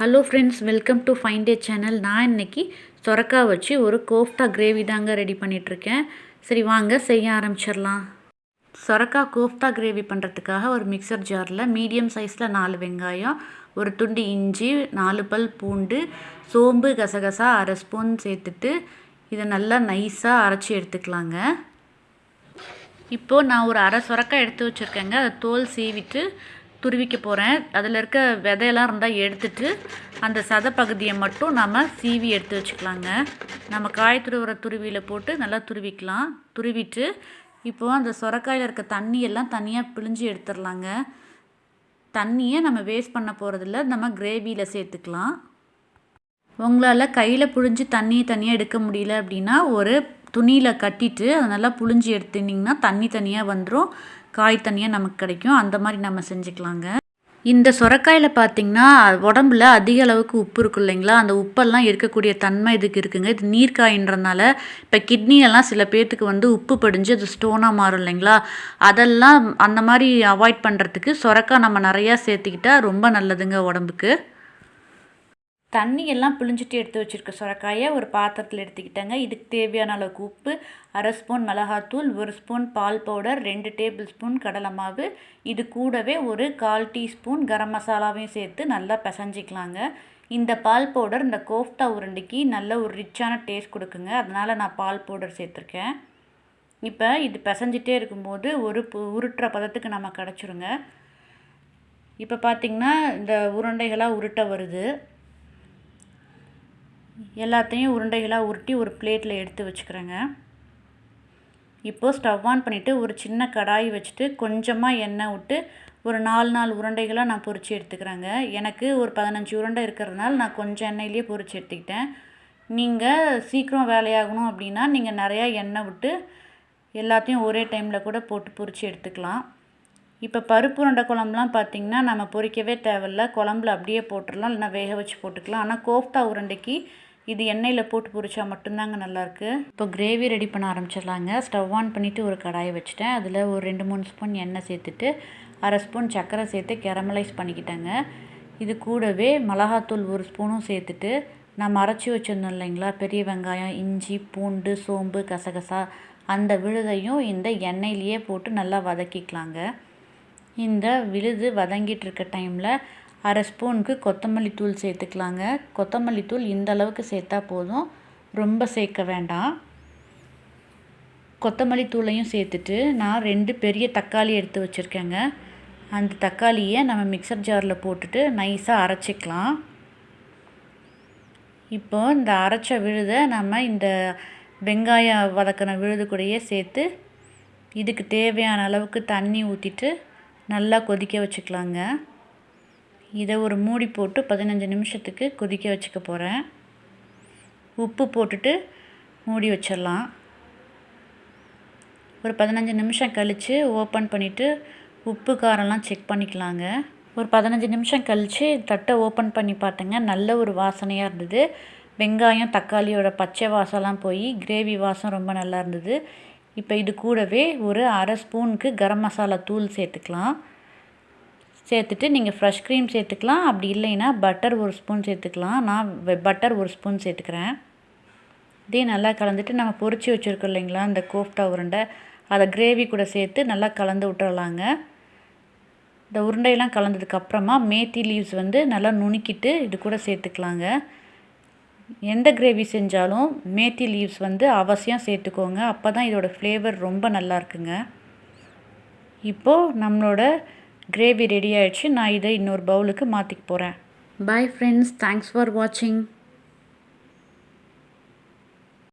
Hello friends welcome to fine day channel நான் இன்னைக்கு சொரக்காய் வச்சு ஒரு கோஃப்தா கிரேவி தாங்க ரெடி பண்ணிகிட்ருக்கேன் சரி வாங்க செய்ய ஆரம்பிச்சிடலாம். சொரக்காய் கோஃப்தா கிரேவி பண்ணுறதுக்காக ஒரு மிக்சர் ஜாரில் மீடியம் சைஸில் நாலு வெங்காயம் ஒரு துண்டு இஞ்சி நாலு பல் பூண்டு சோம்பு கசகசா அரை ஸ்பூன் சேர்த்துட்டு இதை நல்லா நைஸாக அரைச்சி எடுத்துக்கலாங்க. இப்போது நான் ஒரு அரை சொரக்காய் எடுத்து வச்சுருக்கேங்க. அதை தோல் சீவிட்டு துருவிக்க போகிறேன் அதில் இருக்க விதையெல்லாம் இருந்தால் எடுத்துட்டு அந்த சதை பகுதியை மட்டும் நம்ம சீவி எடுத்து வச்சுக்கலாங்க. நம்ம காய் துருவுற துருவியில் போட்டு நல்லா துருவிக்கலாம். துருவிட்டு இப்போது அந்த சொரக்காயில் இருக்க தண்ணியெல்லாம் தனியாக பிழிஞ்சு எடுத்துடலாங்க தண்ணியை நம்ம வேஸ்ட் பண்ண போகிறதில்ல நம்ம கிரேவியில் சேர்த்துக்கலாம். உங்களால் கையில் புழிஞ்சு தண்ணியை தனியாக எடுக்க முடியல அப்படின்னா ஒரு துணியில் கட்டிட்டு அதை நல்லா புழிஞ்சு எடுத்துனிங்கன்னா தண்ணி தனியாக வந்துடும் காய் தனியாக நமக்கு கிடைக்கும். அந்த மாதிரி நம்ம செஞ்சுக்கலாங்க. இந்த சுரக்காயில் பார்த்திங்கன்னா உடம்புல அதிக அளவுக்கு உப்பு இருக்கும் இல்லைங்களா? அந்த உப்பெல்லாம் இருக்கக்கூடிய தன்மை இதுக்கு இருக்குங்க. இது நீர்க்காயின்றனால இப்போ கிட்னியெல்லாம் சில பேர்த்துக்கு வந்து உப்பு படிஞ்சு அது ஸ்டோனாக மாறும் இல்லைங்களா? அதெல்லாம் அந்த மாதிரி அவாய்ட் பண்ணுறதுக்கு சுரக்காய் நம்ம நிறையா சேர்த்துக்கிட்டா ரொம்ப நல்லதுங்க உடம்புக்கு. தண்ணியெல்லாம் பிழிஞ்சிட்டு எடுத்து வச்சுருக்க சுரக்காயை ஒரு பாத்திரத்தில் எடுத்துக்கிட்டேங்க. இதுக்கு தேவையான அளவுக்கு உப்பு அரை ஸ்பூன் மிளகாத்தூள் ஒரு ஸ்பூன் பால் பவுடர் ரெண்டு டேபிள் ஸ்பூன் கடலை மாவு. இது கூடவே ஒரு கால் டீஸ்பூன் கரம் மசாலாவையும் சேர்த்து நல்லா பிசைஞ்சிக்கலாங்க. இந்த பால் பவுடர் இந்த கோஃப்தா உருண்டைக்கு நல்ல ஒரு ரிச்சான டேஸ்ட் கொடுக்குங்க. அதனால் நான் பால் பவுடர் சேர்த்துருக்கேன். இப்போ இது பிசைஞ்சிட்டே இருக்கும்போது ஒரு உருட்டுற பதத்துக்கு நம்ம கிடச்சிருங்க. இப்போ பார்த்திங்கன்னா இந்த உருண்டைகளாக உருட்ட வருது. எல்லாத்தையும் உருண்டைகளாக உருட்டி ஒரு பிளேட்டில் எடுத்து வச்சுக்கிறேங்க. இப்போது ஸ்டவ் ஆன் பண்ணிவிட்டு ஒரு சின்ன கடாய் வச்சுட்டு கொஞ்சமாக எண்ணெய் விட்டு ஒரு நாலு நாலு உருண்டைகளாக நான் பொறிச்சு எடுத்துக்கிறேங்க. எனக்கு ஒரு பதினஞ்சு உருண்டை இருக்கிறதுனால நான் கொஞ்சம் எண்ணெயிலேயே பொறிச்சு எடுத்துக்கிட்டேன். நீங்கள் சீக்கிரம் வேலையாகணும் அப்படின்னா நீங்கள் நிறையா எண்ணெய் விட்டு எல்லாத்தையும் ஒரே டைமில் கூட போட்டு பொறிச்சு எடுத்துக்கலாம். இப்போ பருப்பு உருண்டை குழம்புலாம் பார்த்திங்கன்னா நம்ம பொறிக்கவே தேவையில்ல. குழம்புல அப்படியே போட்டுடலாம் இல்லைனா வேக வச்சு போட்டுக்கலாம். ஆனால் கோஃப்தா உருண்டைக்கு இது எண்ணெயில் போட்டு பொரிச்சா மட்டும்தாங்க நல்லாயிருக்கு இப்போ கிரேவி ரெடி பண்ண ஆரம்பிச்சிடலாங்க. ஸ்டவ் ஆன் பண்ணிவிட்டு ஒரு கடாயை வச்சுட்டேன். அதில் ஒரு ரெண்டு மூணு ஸ்பூன் எண்ணெய் சேர்த்துட்டு அரை ஸ்பூன் சர்க்கரை சேர்த்து கெரமலைஸ் பண்ணிக்கிட்டேங்க. இது கூடவே மிளகாத்தூள் ஒரு ஸ்பூனும் சேர்த்துட்டு நம்ம அரைச்சி வச்சுருந்தோம் இல்லைங்களா? பெரிய வெங்காயம் இஞ்சி பூண்டு சோம்பு கசகசா அந்த விழுதையும் இந்த எண்ணெயிலேயே போட்டு நல்லா வதக்கிக்கலாங்க. இந்த விழுது வதங்கிட்டு இருக்க டைமில் அரை ஸ்பூனுக்கு கொத்தமல்லி தூள் சேர்த்துக்கலாங்க. கொத்தமல்லி தூள் இந்த அளவுக்கு சேர்த்தா போதும். ரொம்ப சேர்க்க வேண்டாம். கொத்தமல்லி தூளையும் சேர்த்துட்டு நான் ரெண்டு பெரிய தக்காளி எடுத்து வச்சுருக்கேங்க. அந்த தக்காளியை நம்ம மிக்சர் ஜாரில் போட்டுட்டு நைஸாக அரைச்சிக்கலாம். இப்போ இந்த அரைச்ச விழுதை நம்ம இந்த வெங்காயம் வதக்கின விழுது கூடயே சேர்த்து இதுக்கு தேவையான அளவுக்கு தண்ணி ஊற்றிட்டு நல்லா கொதிக்க வச்சுக்கலாங்க. இதை ஒரு மூடி போட்டு பதினஞ்சு நிமிஷத்துக்கு கொதிக்க வச்சுக்க போகிறேன் உப்பு போட்டுட்டு மூடி வச்சிடலாம். ஒரு பதினஞ்சு நிமிஷம் கழித்து ஓப்பன் பண்ணிவிட்டு உப்பு காரம்லாம் செக் பண்ணிக்கலாங்க. ஒரு பதினஞ்சு நிமிஷம் கழித்து தட்டை ஓப்பன் பண்ணி பார்த்தேங்க நல்ல ஒரு வாசனையாக இருந்தது. வெங்காயம் தக்காளியோட பச்சை வாசம்லாம் போய் கிரேவி வாசம் ரொம்ப நல்லா இருந்தது. இப்போ இது கூடவே ஒரு அரை ஸ்பூனுக்கு கரம் மசாலா தூள் சேர்த்துக்கலாம். சேர்த்துட்டு நீங்கள் ஃப்ரெஷ் க்ரீம் சேர்த்துக்கலாம். அப்படி இல்லைன்னா பட்டர் ஒரு ஸ்பூன் சேர்த்துக்கலாம். நான் பட்டர் ஒரு ஸ்பூன் சேர்த்துக்கிறேன். இதே நல்லா கலந்துட்டு நம்ம பொறிச்சு வச்சுருக்கோம் இல்லைங்களா? இந்த கோஃப்டா உருண்டை. அதை கிரேவி கூட சேர்த்து நல்லா கலந்து விட்டுறலாங்க. இந்த உருண்டையெல்லாம் கலந்ததுக்கப்புறமா மேத்தி லீவ்ஸ் வந்து நல்லா நுணுக்கிட்டு இது கூட சேர்த்துக்கலாங்க. எந்த கிரேவி செஞ்சாலும் மேத்தி லீவ்ஸ் வந்து அவசியம் சேர்த்துக்கோங்க. அப்போ தான் இதோடய ஃப்ளேவர் ரொம்ப நல்லா இருக்குங்க. இப்போது நம்மளோட கிரேவி ரெடி ஆயிடுச்சு. நான் இதை இன்னொரு பவுலுக்கு மாற்றிக்க போகிறேன் பாய் ஃப்ரெண்ட்ஸ் தேங்க்ஸ் ஃபார் வாட்சிங்